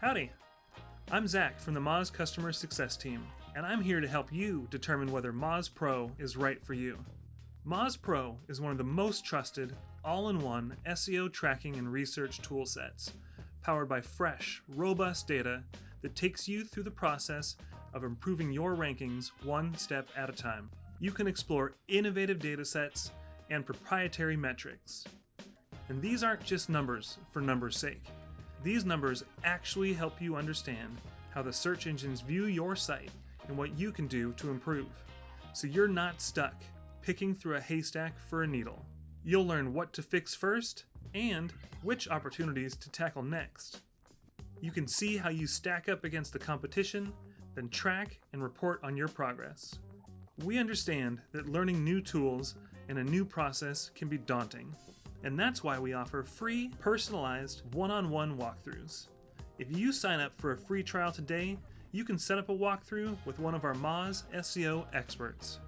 Howdy! I'm Zach from the Moz Customer Success Team, and I'm here to help you determine whether Moz Pro is right for you. Moz Pro is one of the most trusted, all in one SEO tracking and research tool sets, powered by fresh, robust data that takes you through the process of improving your rankings one step at a time. You can explore innovative data sets and proprietary metrics. And these aren't just numbers for numbers' sake. These numbers actually help you understand how the search engines view your site and what you can do to improve. So you're not stuck picking through a haystack for a needle. You'll learn what to fix first and which opportunities to tackle next. You can see how you stack up against the competition, then track and report on your progress. We understand that learning new tools and a new process can be daunting, and that's why we offer free, personalized, one-on-one walkthroughs. If you sign up for a free trial today, you can set up a walkthrough with one of our Moz SEO experts.